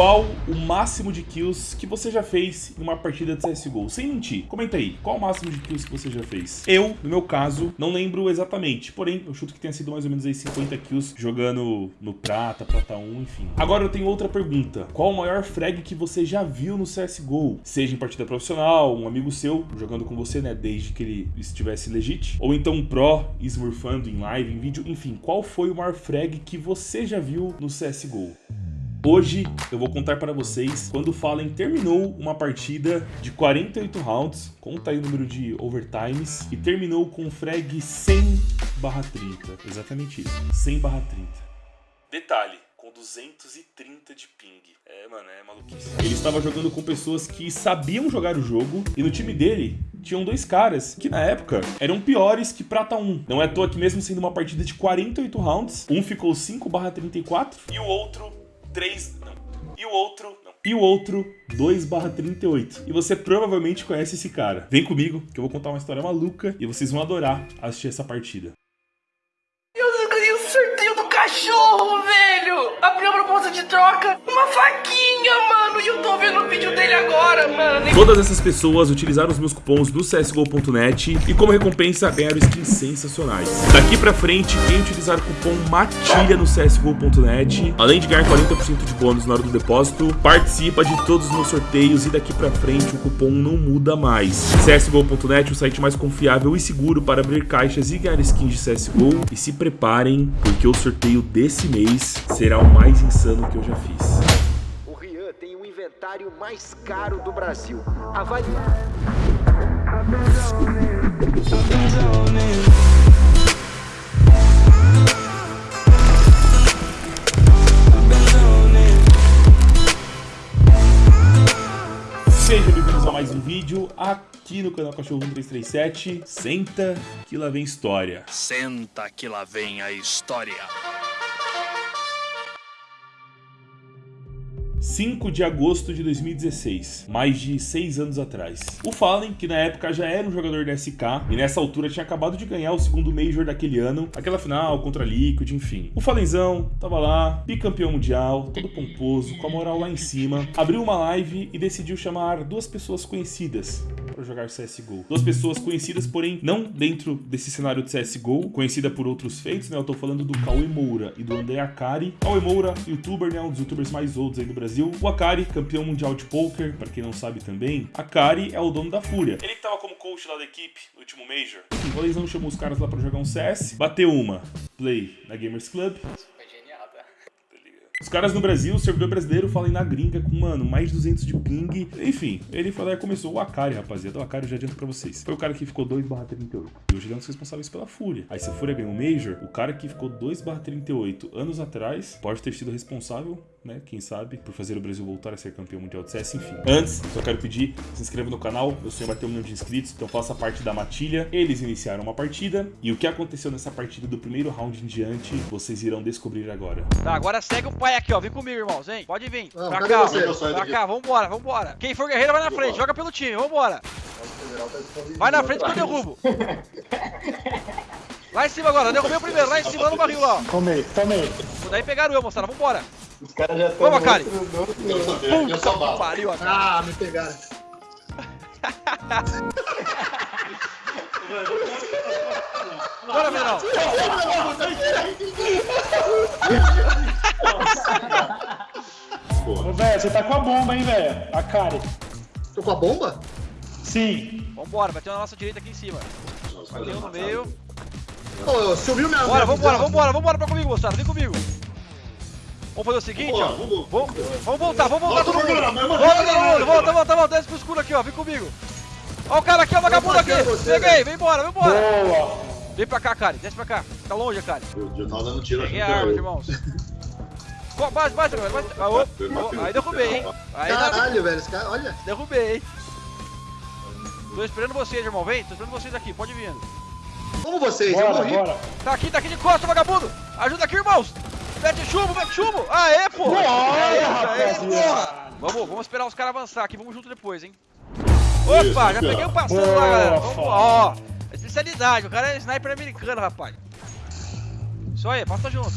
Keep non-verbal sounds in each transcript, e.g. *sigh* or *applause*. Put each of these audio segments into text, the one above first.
Qual o máximo de kills que você já fez em uma partida de CSGO? Sem mentir, comenta aí. Qual o máximo de kills que você já fez? Eu, no meu caso, não lembro exatamente. Porém, eu chuto que tenha sido mais ou menos aí 50 kills jogando no prata, prata 1, enfim. Agora eu tenho outra pergunta. Qual o maior frag que você já viu no CSGO? Seja em partida profissional, um amigo seu jogando com você, né, desde que ele estivesse legit, ou então um pro smurfando em live, em vídeo, enfim, qual foi o maior frag que você já viu no CSGO? Hoje eu vou contar para vocês quando o Fallen terminou uma partida de 48 rounds, conta aí o número de overtimes, e terminou com um frag 100 30. Exatamente isso, 100 30. Detalhe, com 230 de ping. É, mano, é maluquice. Ele estava jogando com pessoas que sabiam jogar o jogo, e no time dele tinham dois caras que na época eram piores que Prata 1. Não é à toa que mesmo sendo uma partida de 48 rounds, um ficou 5 34 e o outro 3... Não. E o outro... Não. E o outro 2 38. E você provavelmente conhece esse cara. Vem comigo que eu vou contar uma história maluca e vocês vão adorar assistir essa partida. Eu ganhei o sorteio do cachorro, velho! Abriu a proposta de troca, uma faquinha, agora, mano! Todas essas pessoas utilizaram os meus cupons do CSGO.net e como recompensa ganharam skins sensacionais. Daqui pra frente, quem utilizar o cupom MATILHA no CSGO.net, além de ganhar 40% de bônus na hora do depósito, participa de todos os meus sorteios e daqui pra frente o cupom não muda mais. CSGO.net, o site mais confiável e seguro para abrir caixas e ganhar skins de CSGO. E se preparem, porque o sorteio desse mês será o mais insano que eu já fiz. O Rian tem o inventário mais caro do Brasil. Avalie... Sejam bem-vindos a mais um vídeo aqui no canal Cachorro 1337. Senta que lá vem história. Senta que lá vem a história. 5 de agosto de 2016, mais de 6 anos atrás. O Fallen, que na época já era um jogador da SK, e nessa altura tinha acabado de ganhar o segundo Major daquele ano, aquela final contra Liquid, enfim. O Fallenzão tava lá, bicampeão mundial, todo pomposo, com a moral lá em cima, abriu uma live e decidiu chamar duas pessoas conhecidas para jogar CSGO. Duas pessoas conhecidas, porém não dentro desse cenário de CSGO, conhecida por outros feitos, né? Eu tô falando do Cauê Moura e do André Akari. Cauê Moura, youtuber, né? Um dos youtubers mais outros aí do Brasil. O Akari, campeão mundial de poker, para quem não sabe também. Akari é o dono da Fúria. Ele tava como coach lá da equipe no último Major. O Valenzão chamou os caras lá para jogar um CS. Bateu uma. Play na Gamers Club. Os caras no Brasil, o servidor brasileiro, falam na gringa com, mano, mais de 200 de ping. Enfim, ele falou, começou o Akari, rapaziada. O Akari eu já adianto pra vocês. Foi o cara que ficou 2 barra 38. E hoje ele é um dos responsáveis pela Fúria. Aí se a Fúria ganhou o Major, o cara que ficou 2 barra 38 anos atrás pode ter sido responsável né? Quem sabe, por fazer o Brasil voltar a ser campeão mundial de CS, enfim. Antes, só quero pedir, se inscreva no canal, meu sonho bater um milhão de inscritos, então faça parte da matilha. Eles iniciaram uma partida, e o que aconteceu nessa partida do primeiro round em diante, vocês irão descobrir agora. Tá, agora segue o pai aqui, ó, vem comigo, irmãos, hein? Pode vir, ah, pra cá, você? pra cá, vambora, vambora. Quem for guerreiro vai na frente, joga pelo time, vambora. Vai na frente que eu derrubo. Lá em cima agora, derrubei o primeiro, lá em cima no barril lá, ó. Tomei, tomei. Daí pegaram eu, moçada, vambora. Os caras já estão. Vamos, Akari! Eu sou bala. Pariu, Akari. Ah, me pegaram. Bora, Menal! Ô, velho, você tá com a bomba, hein, velho? Akari. Tô com a bomba? Sim. Vambora, bateu na nossa direita aqui em cima. Bateu no meio. Ô, subiu minha Bora, vambora, vambora, vambora pra comigo, moçada, vem comigo. Vamos fazer o seguinte, ó. Vamos, vamos voltar, vamos voltar todo mundo. Volta todo mundo, volta, volta, volta. Desce pro escuro aqui, ó. Vem comigo. Ó o cara aqui, ó, o vagabundo aqui. Peguei, vem embora, vem embora. Boa. Vem pra cá, cara. Desce pra cá. Tá longe, cara. Eu tava dando tiro Peguei a arma, irmãos. Bate, bate, galera. Bate. Ah, oh, aí derrubei, hein. Aí, Caralho, velho. Esse cara, olha. Derrubei, hein. Tô esperando vocês, irmão. Vem, tô esperando vocês aqui. Pode vir. Como vocês? Bora, eu morri. Bora. Tá aqui, tá aqui de costa, vagabundo. Ajuda aqui, irmãos. Mete chumbo, mete chumbo! Aê, pô! Aê! Vamos, vamos esperar os caras avançar aqui, vamos junto depois, hein? Opa, já peguei o passando lá, galera. Vamos, ó, especialidade, o cara é sniper americano, rapaz. Isso aí, passa junto.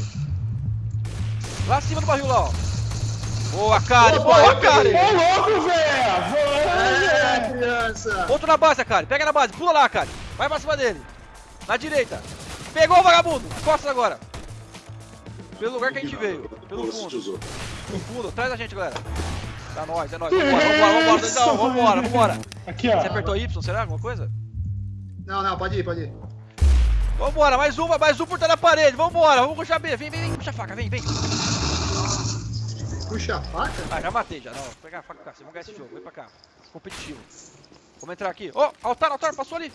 Lá acima do barril lá, ó. Boa, Kari! Opa, Boa, Kari! peguei. Ô, louco, velho! É, criança. Outro na base, Kari. Pega na base. Pula lá, Kari. Vai pra cima dele. Na direita. Pegou o vagabundo. Costas agora. Pelo lugar que a gente veio. Pelo fundo. No fundo. Traz a gente, galera. Tá nóis, é nóis. Vambora, vambora, vambora. Doidão. Vambora, vambora. Aqui, ó. Você apertou Y, será? Alguma coisa? Não, não, pode ir, pode ir. Vambora, mais uma, mais um por trás da parede. Vambora, vamos puxar B. Vem, vem, vem. Puxa a faca, vem, vem. Puxa a faca. Ah, já matei, já. Não, vou pegar a faca cá. Vocês vão ganhar esse jogo. Vem pra cá. Competitivo. Vamos entrar aqui. Ó, altar, altar, passou ali.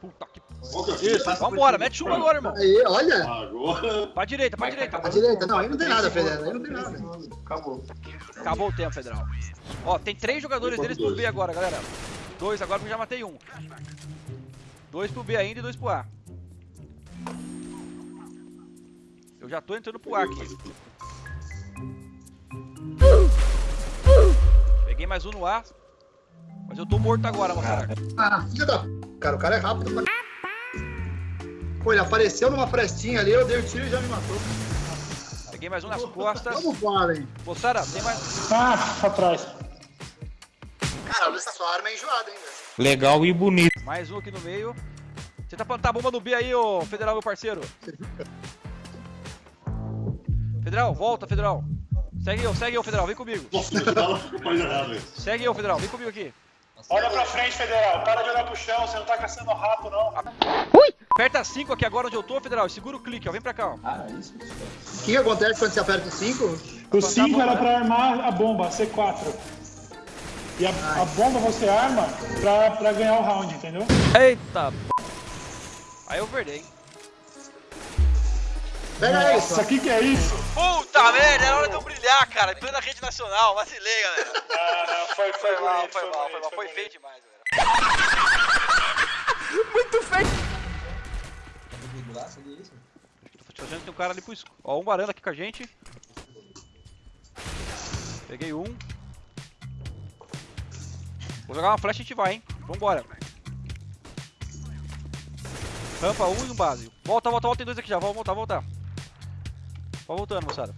Puta que. Isso, vambora, mete uma agora, irmão. Aí, olha. Agora. Pra direita, pra direita. À direita. Não, aí não tem nada, Federal. Aí não tem nada. Acabou. Acabou o tempo, Federal. Ó, tem três jogadores deles pro B agora, galera. Dois agora porque eu já matei um. Dois pro B ainda e dois pro A. Eu já tô entrando pro A aqui. Peguei mais um no A. Mas eu tô morto agora, moçada. Ah, filha da. Cara, o cara é rápido. pra- Pô, ele apareceu numa frestinha ali, eu dei o tiro e já me matou. Peguei mais um nas costas. Vamos fora, hein? Moçada, tem mais. Ah, pra trás. Cara, essa sua arma é enjoada, hein, velho. Legal e bonito. Mais um aqui no meio. Você tá plantando a bomba no B aí, ô Federal, meu parceiro. Federal, volta, Federal. Segue eu, segue eu, Federal, vem comigo. Nossa. Segue eu, Federal, vem comigo aqui. Olha pra frente, Federal. Para de olhar pro chão, você não tá caçando rato, não. Aperta 5 aqui agora onde eu tô, Federal, segura o clique, ó, vem pra cá, ó. O que acontece quando você aperta o 5? O 5 era pra armar a bomba, C4. E a, a bomba você arma pra, pra ganhar o round, entendeu? Eita, p... Aí eu perdei, hein. Pega Nossa, isso. o que que é isso? Puta merda, era hora de eu brilhar, cara, em plena rede nacional, vacilei, galera. *laughs* Ah, não, foi, foi, Foi mal, bonito, foi mal, foi mal, foi bonito. feio demais, galera. *laughs* Muito feio. Tô achando que tem um cara ali pro escuro. Ó, um varanda aqui com a gente. Peguei um. Vou jogar uma flecha e a gente vai, hein. Vambora. Rampa um e um base. Volta, volta, volta. Tem dois aqui já. Vamos voltar, voltar. Vai voltando, moçada.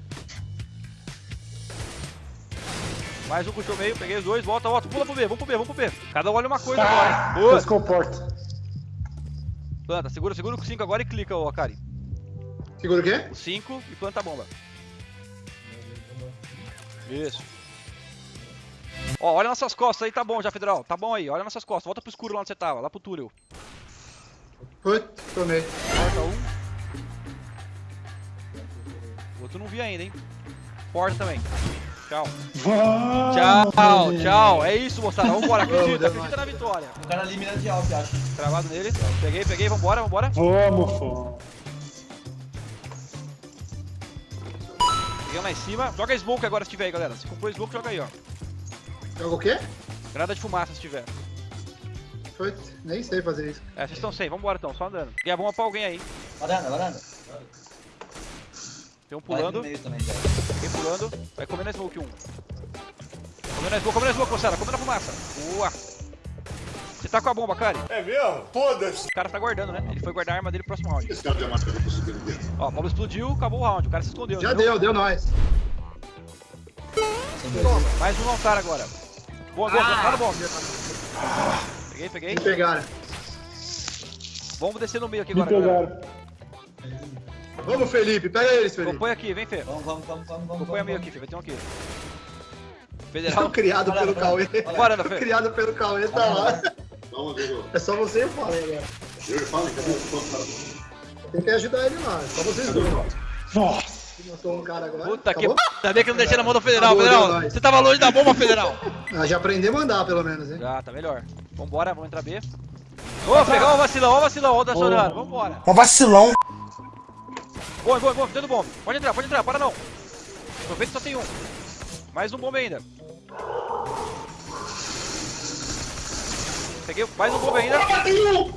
Mais um puxou meio. Peguei os dois. Volta, volta. Pula pro B. Vamos pro B, vamos pro B. Cada um olha uma coisa Ah, agora, hein. Boa. pescou porta. Planta. Segura, segura o 5 agora e clica, ô Akari. Segura o quê? O 5 e planta a bomba. Isso. Ó, olha nossas costas aí, tá bom já, Federal. Tá bom aí, olha nossas costas. Volta pro escuro lá onde você tava, lá pro túnel. Putz, tomei. Porta um. O outro não vi ainda, hein. Porta também. Tchau. Vamos, Tchau, velho. tchau. É isso, moçada. *laughs* Vambora, acredita, acredita na vitória. O cara ali mina de alto, eu acho. Travado nele. Peguei, peguei, vambora, vambora. Vamos, pô. Peguei lá em cima. Joga smoke agora se tiver aí, galera. Se comprou smoke, joga aí, ó. Joga o quê? Granada de fumaça se tiver. Putz, nem sei fazer isso. É, vocês estão sem, vambora então, só andando. Peguei a bomba pra alguém aí. Varanda, varanda. Tem um Vai pulando. também, já. Vem pulando. Vai comendo a smoke um. Comendo a smoke, comendo a smoke, moçada. Comendo a fumaça. Boa. Você tá com a bomba, Kari? É mesmo? Foda-se. O cara tá guardando, né? Ele foi guardar a arma dele pro próximo round. Esse cara já matou pra dedo. Ó, a bomba explodiu, acabou o round. O cara se escondeu. Já entendeu? deu, deu nós. Mais um altar agora. Boa, boa, boa. Tá no bomba. Peguei, peguei. Me pegaram. Vamos descer no meio aqui Me agora, galera. pegaram. Vamos, Felipe. Pega eles, Felipe. Acompanha aqui, vem, Fê. Vamos, vamos, vamos, vamos, vamos. Acompanha meio aqui, Fê. Vai ter um aqui. Federal. criado Olha, pelo olha, Cauê. Varanda, Fê. Criado pelo Cauê, tá lá. Vamos, amigo. É só você e o Paulo agora. Eu e falo, cadê o? Tem que ajudar ele lá. É só vocês dois. Nossa. Matou um cara agora. Puta que Acabou? p. Ainda bem que não deixei na mão do Federal, Acabou, Federal. Você tava longe da bomba, Federal. Ah, já aprendemos a andar, pelo menos, hein? Já, tá melhor. Vambora, vamos entrar B. Ô, pegar o vacilão, ó o vacilão, ó o Dacionando. Vambora. Um vacilão. Bom, bom, bom, dentro do bombe. Pode entrar, pode entrar, para não. Aproveita que só tem um. Mais um bombe ainda. Peguei mais um bombe ainda.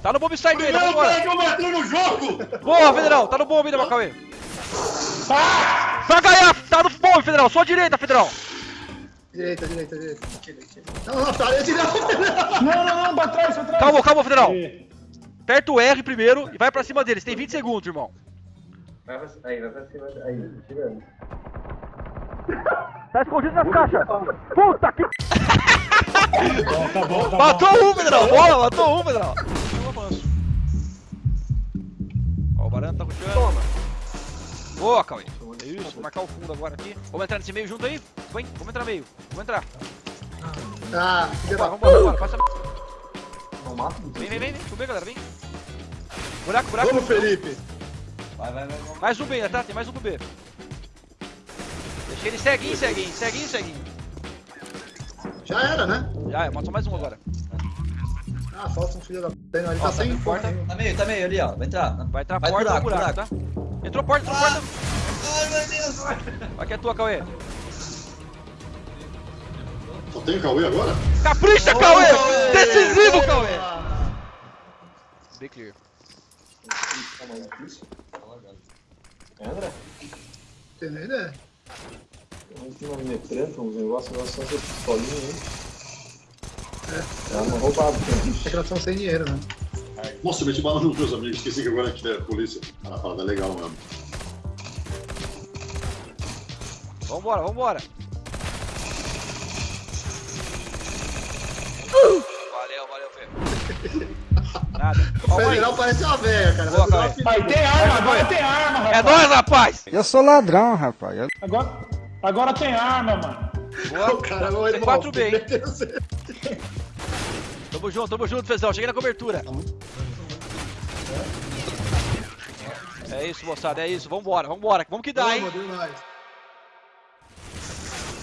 Tá no bombe side ainda, vambora. que eu matei no jogo! Boa, Federal, tá no bombe ainda, Macauê. Vai ganhar, tá no bombe, Federal, só a direita, Federal. Direita, direita, direita. Não, não, parede não. Não, não, não, pra trás, pra trás. Calma, calma, Federal. Aperta o R primeiro e vai pra cima deles. Tem 20 segundos, irmão. Vai pra, aí, vai pra cima. Aí, tirando. Tá escondido nas caixas! Puta que. Bom, tá bom, tá Matou bom. um, Pedrão! Boa, matou um, Pedrão! Eu avanço. Ó, o Barano tá rushando. Toma! Boa, Cauê! Isso, vou marcar o fundo agora aqui. Vamos entrar nesse meio junto aí? Vem, vamos entrar meio. Vamos entrar. Ah, filha da vambora. Passa. Não mata? Vem, vem, vem, vem. Subir, galera, vem. Buraco, buraco. Vamos, Felipe. Vai, vai, vai. vai. Mais um B ainda, tá? Tem mais um pro B. Deixa ele ceguinho, ceguinho, ceguinho, ceguinho. Já era, né? Já, é, só mais um agora. Ah, falta um filho da puta. não, Ele tá Ó, sem tá porta. porta. Tá meio, tá meio ali, ó. Vai entrar. Vai entrar Vai porta buraco, buraco, buraco. tá? Entrou porta, entrou porta. Ai, meu Deus. Vai que é tua, Cauê. Só tem o Cauê agora? Capricha, Cauê! Decisivo, Cauê! Bem clear. André? Tem nem ideia. Não tem uma metrenta, uns negócios, nós só essa pistolinha aí. É, é uma roubada, É que elas estão sem dinheiro, né? Nossa, eu meti bala nos meus amigos, esqueci que agora é a polícia. Cara, a parada é legal mesmo. Vambora, vambora. Nada. O federal parece uma velha, cara. Boa, Vai uma Mas tem arma, agora tem arma, rapaz. É nóis, rapaz! Eu sou ladrão, rapaz. Eu- Agora, agora tem arma, mano. Boa. *laughs* O cara vai Tem 4B, hein? Tamo junto, tamo junto, Fezão. Cheguei na cobertura. É isso, moçada, é isso. Vambora, vambora. Vamos que dá, hein? Vamos.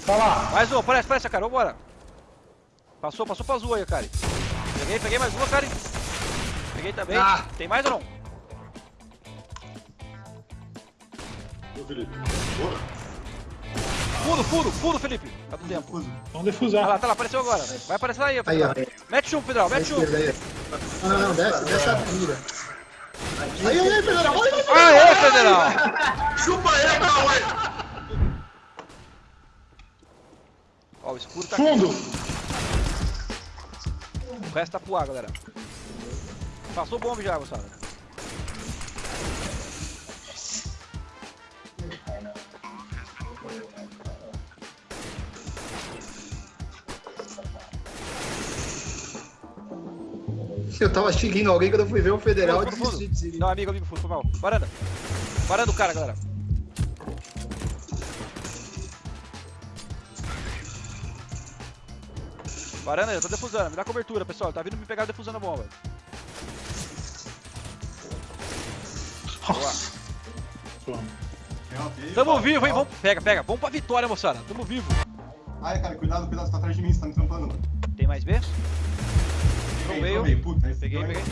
Tá lá. Mais uma, parece, parece, cara. Vambora. Passou, passou pra azul aí, cara. Peguei, peguei mais uma, cara. Peguei também. Ah. Tem mais ou não? Ô, Felipe, bora. Fundo, fundo, fundo, Felipe. Tá do tempo. Vamos defusar. lá, tá lá, apareceu agora. Vai aparecer aí, Aí, Pedrão. ó. Mete chumbo, Pedrão, Da mete chumbo. aí. Não, não, não, desce, desce a mira. Aí, aí, aí, federal. Olha aí, Aê, Federal! Chupa aí, Cauê. Ó, o escuro tá aqui. Fundo. O resto tá pro ar, galera. Passou o bombe já, moçada. Eu tava seguindo alguém quando eu fui ver o federal e desisti de seguir. Não, amigo, amigo, foi mal. Varanda. Varanda o cara, galera. Varanda, eu tô defusando. Me dá cobertura, pessoal. Tá vindo me pegar defusando a bomba. Boa. Tamo vivo, hein? Vamos... Pega, pega. Vamos pra vitória, moçada. Tamo vivo. Ai, cara, cuidado, cuidado, você tá atrás de mim, você tá me trampando. Tem mais B? No meio. meio, puta, Peguei, peguei.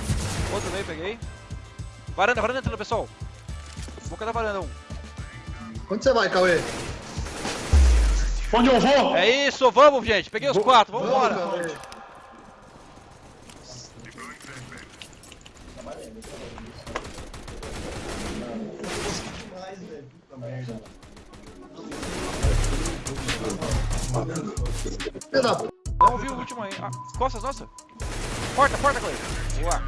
Outro meio, peguei. Varanda, varanda entrando, pessoal. Boca da varanda, um. Onde você vai, Cauê? Onde eu vou? É isso, vamos, gente. Peguei os quatro, vamos embora. Cauê. Filha da p... Não vi o último aí. Ah, costas, nossa. Porta, porta, Clay. Boa.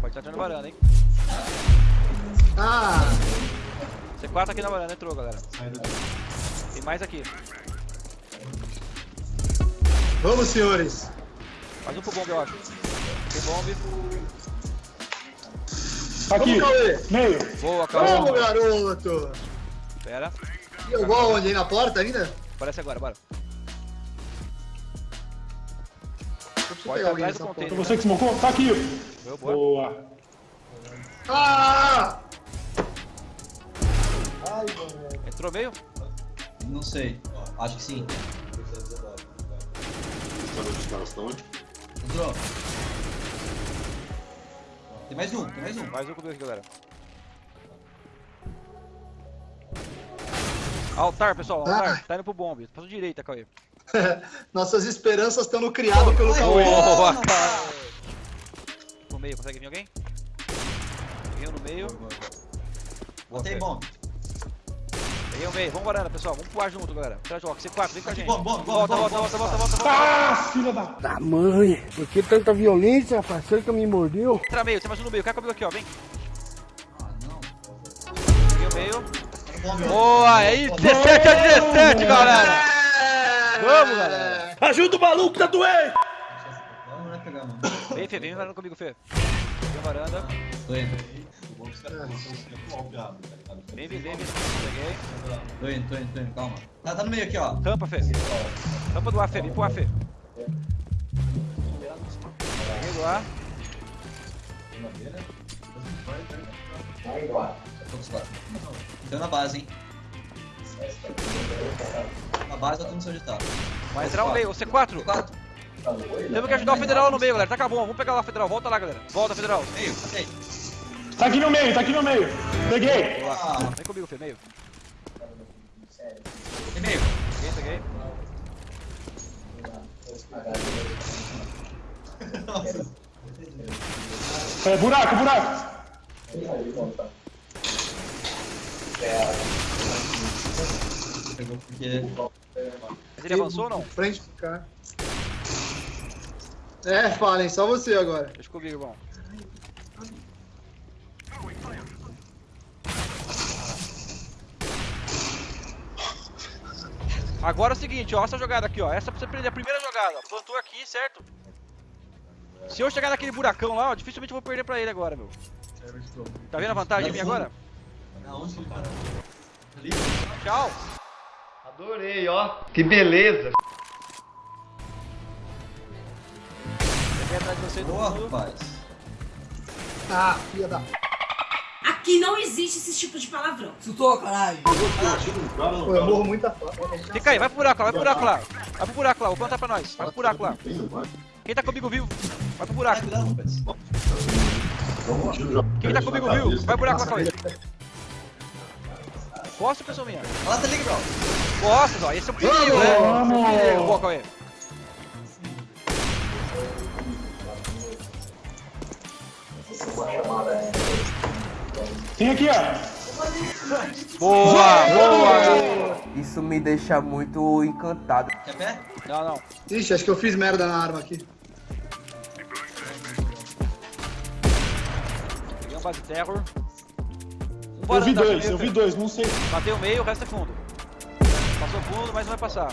Pode estar entrando na varanda, hein? Ah, C4 aqui na varanda, entrou, galera. Tem mais aqui. vamos, senhores. Mais um pro bombe, eu acho. Tem bombe. Aqui. Vamos, Cauê. Meio. Boa, calma. Vamos, garoto. Pera. E eu vou aonde? Aí na porta ainda? Aparece agora, bora. Pode pegar alguém atrás do nessa Foi container. você que smocou? Tá aqui. Boa, boa. Boa. Ah! Entrou meio? Não sei. Acho que sim. Onde os caras estão, hein? Entrou. Tem mais um, tem mais um. Mais um comigo aqui, galera. Altar, pessoal, altar. Ah. Tá indo pro bombe. Passou direita, Cauê. *laughs* Nossas esperanças estão no criado pelo Cauê. Boa, No meio, consegue vir alguém? Um no meio. Botei Fê. Bom. Peguei o meio. Vamos varanda, pessoal. Vamos pular junto, galera. Trajoca, C4, vem com a gente. bom, bom, bom, volta, bom, volta, bom. volta, volta, volta, volta. Ah, filha da... Da mãe. Por que tanta violência, parceiro, que me mordeu? Entra meio, tem mais um no meio. Cai comigo aqui, ó. Vem. Ah, não. Peguei o meio. Boa, aí 17 a 17, galera. Vamos, galera. Ajuda o maluco, tá doendo! Não, não é pegar, mano. Vem, Fê, vem varanda comigo, Fê. Vem varanda. Tô indo. Vem, vem, vem, vem. Peguei. Tô indo, tô indo, tô indo, calma. Tá, tá no meio aqui, ó. Rampa, Fê. Rampa do ar, Fê. Vem pro ar, Fê. Peguei do ar. Todos lá. Tô na base, hein. Na base eu tô no seu ditado. Vai entrar o meio, o C4. C4. Temos que ajudar o federal no meio, galera. Tá acabou. Vamos pegar lá, federal. Volta lá, galera. Volta, federal. Meio, passei. Tá aqui no meio, tá aqui no meio. Peguei. Ah, Vem comigo, Fê. Meio. tem meio. Peguei, peguei. É, buraco, buraco. Pegou porque... Mas ele avançou ou não? Frente pro cara. É, falem, só você agora. Deixa comigo, irmão. Agora é o seguinte, ó, essa jogada aqui, ó, essa pra você prender a primeira jogada, plantou aqui, certo? Se eu chegar naquele buracão lá, ó, dificilmente eu vou perder pra ele agora, meu. Tá vendo a vantagem minha agora? Aonde, cara? Ali? Tchau. Adorei, ó. Que beleza. Peguei atrás de você, Boa, rapaz. Ah, filha da. Aqui não existe esse tipo de palavrão. Chutou, caralho. Pô, eu morro muita fome. Fica aí, vai pro buraco lá, vai pro buraco lá. Vai pro buraco lá, vou plantar pra nós. Vai pro buraco lá. Quem tá comigo vivo, vai pro buraco. Cuidado, rapaz. Quem tá comigo vivo, vai pro buraco lá com ele. Posso, pessoa minha? Olha lá, tá liga, bro. Posso, ó, esse é o perigo, né? Esse é o. Boa, Cauê. Tem aqui, ó. Boa, boa. Isso me deixa muito encantado. Quer pé? Não, não. Ixi, acho que eu fiz merda na arma aqui. Peguei um base terror. Um Eu vi dois, eu vi dois, não sei. Matei o meio, o resto é fundo. Passou fundo, mas não vai passar.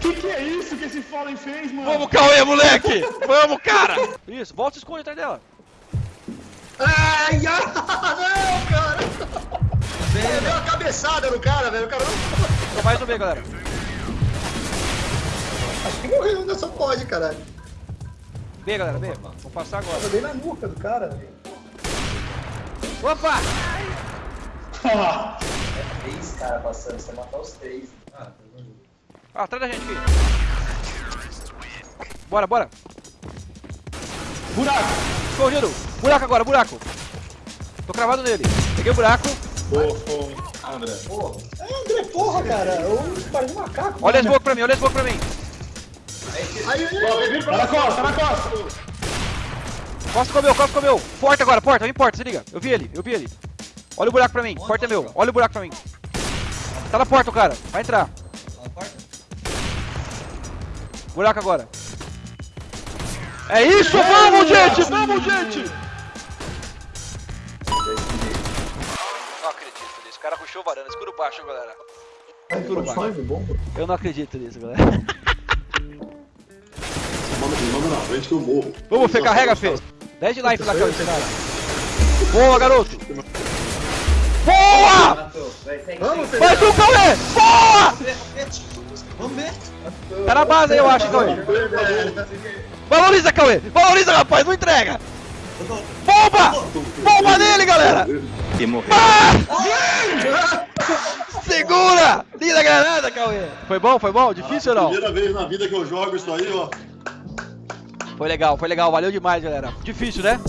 Que que é isso que esse Fallen fez, mano? Vamos, Cauê, moleque! *laughs* Vamos, cara! Isso, volta e esconde atrás dela. Ai, ai, não, cara. Deu uma cabeçada no cara, velho. O cara não. Tô mais no meio, galera. Acho que morreu, ainda só pode, caralho. B, galera, B. Vou passar agora. Eu dei na nuca do cara, velho. Opa! Ah, Três caras passando, você matar os três. Ah, atrás da gente aqui. Bora, bora. buraco. Escondido. Buraco agora, buraco. Tô cravado nele. Peguei o buraco. André. É, André, porra, cara. Eu parece um macaco. Olha a smoke pra mim, olha a smoke pra mim. Aí, aí, Tá na costa, tá na costa. Costa comeu, Costa comeu. Porta agora, porta, vem porta, se liga. Eu vi ele, eu vi ele. Olha o buraco pra mim, porta é meu. Olha o buraco pra mim. Tá na porta o cara, vai entrar. Na porta? Buraco agora. É isso, vamos, gente, vamos, gente. Cara rushou varanda, escuro baixo, galera. Escuro baixo. Eu não acredito nisso, galera. *laughs* Manda, na frente que eu morro. Vamos, Fê, carrega, Fê. 10 de life lá, Cauê, esse cara. Boa, garoto. Boa! Vamos, Fê. Mais um, Cauê! Boa! Vamos ver. Tá na base aí, eu acho, Cauê. Valoriza, Cauê! Valoriza, rapaz, não entrega! Bomba! Bomba nele, galera! E morreu. Segura! Linda granada, Cauê! Foi bom, foi bom? Difícil ou não? Primeira vez na vida que eu jogo isso aí, ó. Foi legal, foi legal, valeu demais, galera. Difícil, né?